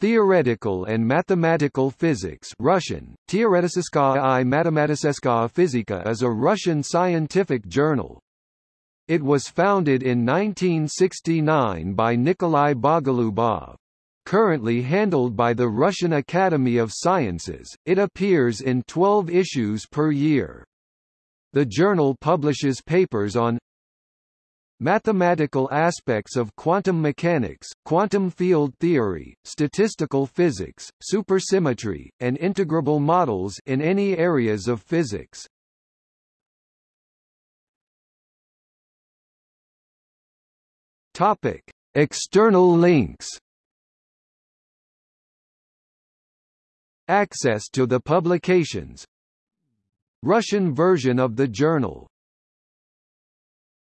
Theoretical and Mathematical Physics Russian, Теоретическая и математическая физика is a Russian scientific journal. It was founded in 1969 by Nikolai Bogolubov. Currently handled by the Russian Academy of Sciences, it appears in 12 issues per year. The journal publishes papers on Mathematical aspects of quantum mechanics, quantum field theory, statistical physics, supersymmetry, and integrable models in any areas of physics. Topic: External links. Access to the publications Russian version of the journal